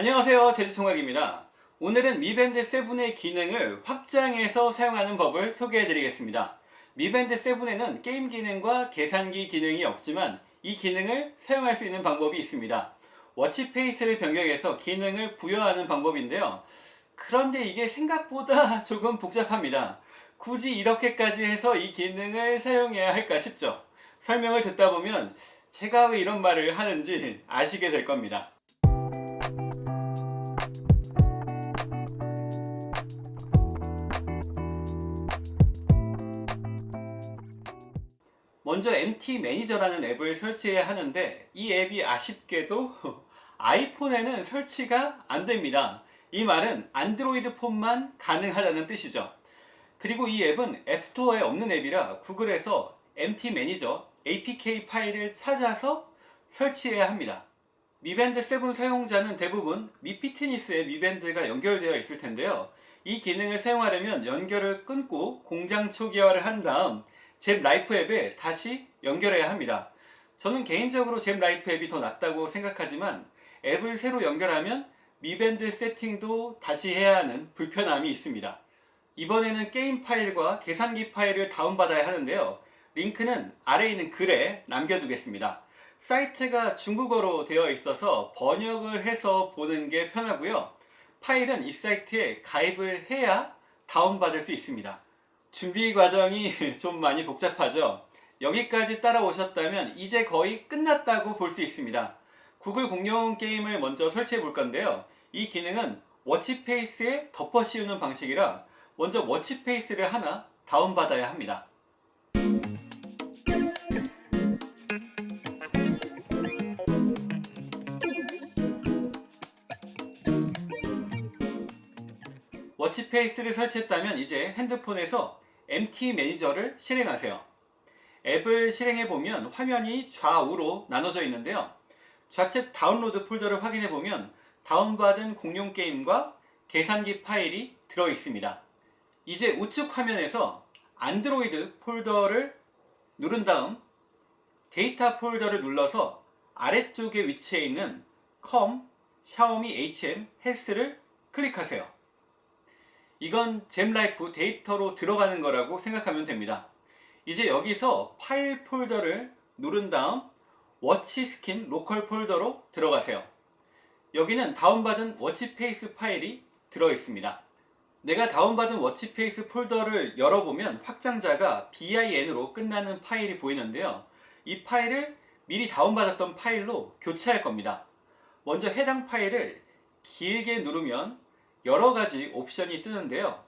안녕하세요. 제주총각입니다. 오늘은 미밴드 7의 기능을 확장해서 사용하는 법을 소개해 드리겠습니다. 미밴드 7에는 게임 기능과 계산기 기능이 없지만 이 기능을 사용할 수 있는 방법이 있습니다. 워치페이스를 변경해서 기능을 부여하는 방법인데요. 그런데 이게 생각보다 조금 복잡합니다. 굳이 이렇게까지 해서 이 기능을 사용해야 할까 싶죠. 설명을 듣다 보면 제가 왜 이런 말을 하는지 아시게 될 겁니다 먼저 MT 매니저라는 앱을 설치해야 하는데 이 앱이 아쉽게도 아이폰에는 설치가 안됩니다. 이 말은 안드로이드 폰만 가능하다는 뜻이죠. 그리고 이 앱은 앱스토어에 없는 앱이라 구글에서 MT 매니저 APK 파일을 찾아서 설치해야 합니다. 미밴드 7 사용자는 대부분 Mi Fitness에 미밴드가 연결되어 있을 텐데요. 이 기능을 사용하려면 연결을 끊고 공장 초기화를 한 다음 Zepp Life 앱에 다시 연결해야 합니다. 저는 개인적으로 Zepp Life 앱이 더 낫다고 생각하지만 앱을 새로 연결하면 미밴드 세팅도 다시 해야 하는 불편함이 있습니다. 이번에는 게임 파일과 계산기 파일을 다운받아야 하는데요. 링크는 아래에 있는 글에 남겨두겠습니다. 사이트가 중국어로 되어 있어서 번역을 해서 보는 게 편하고요. 파일은 이 사이트에 가입을 해야 다운받을 수 있습니다 준비 과정이 좀 많이 복잡하죠? 여기까지 따라오셨다면 이제 거의 끝났다고 볼 수 있습니다. 구글 공룡 게임을 먼저 설치해 볼 건데요. 이 기능은 워치페이스에 덮어 씌우는 방식이라 먼저 watch face를 하나 다운받아야 합니다. watch face를 설치했다면 이제 핸드폰에서 MT 매니저를 실행하세요. 앱을 실행해 보면 화면이 좌우로 나눠져 있는데요. 좌측 다운로드 폴더를 확인해 보면 다운받은 공룡 게임과 계산기 파일이 들어 있습니다. 이제 우측 화면에서 안드로이드 폴더를 누른 다음 데이터 폴더를 눌러서 아래쪽에 위치해 있는 컴, 샤오미 HM, 헬스를 클릭하세요. 이건 Zepp Life 데이터로 들어가는 거라고 생각하면 됩니다. 이제 여기서 파일 폴더를 누른 다음 watch skin local 폴더로 들어가세요. 여기는 다운받은 watch face 파일이 들어 있습니다. 내가 다운받은 watch face 폴더를 열어보면 확장자가 bin으로 끝나는 파일이 보이는데요. 이 파일을 미리 다운받았던 파일로 교체할 겁니다. 먼저 해당 파일을 길게 누르면 여러가지 옵션이 뜨는데요.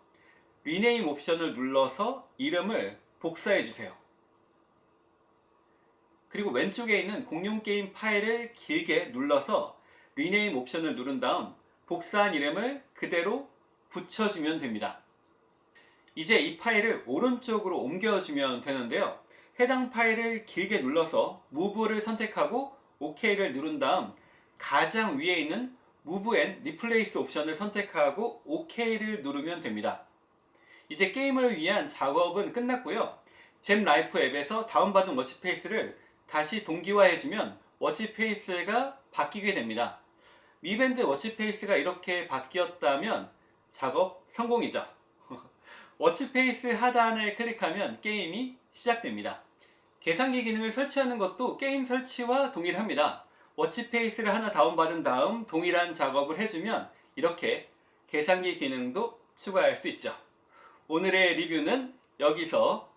rename 옵션을 눌러서 이름을 복사해 주세요. 그리고 왼쪽에 있는 공룡 게임 파일을 길게 눌러서 rename 옵션을 누른 다음 복사한 이름을 그대로 붙여주면 됩니다. 이제 이 파일을 오른쪽으로 옮겨주면 되는데요. 해당 파일을 길게 눌러서 move를 선택하고 OK를 누른 다음 가장 위에 있는 Move and Replace 옵션을 선택하고 OK를 누르면 됩니다. 이제 게임을 위한 작업은 끝났고요. Zepp Life 앱에서 다운받은 watch face를 다시 동기화해주면 watch face가 바뀌게 됩니다. 미밴드 watch face가 이렇게 바뀌었다면 작업 성공이죠. watch face 하단을 클릭하면 게임이 시작됩니다. 계산기 기능을 설치하는 것도 게임 설치와 동일합니다. watch face를 하나 다운받은 다음 동일한 작업을 해주면 이렇게 계산기 기능도 추가할 수 있죠. 오늘의 리뷰는 여기서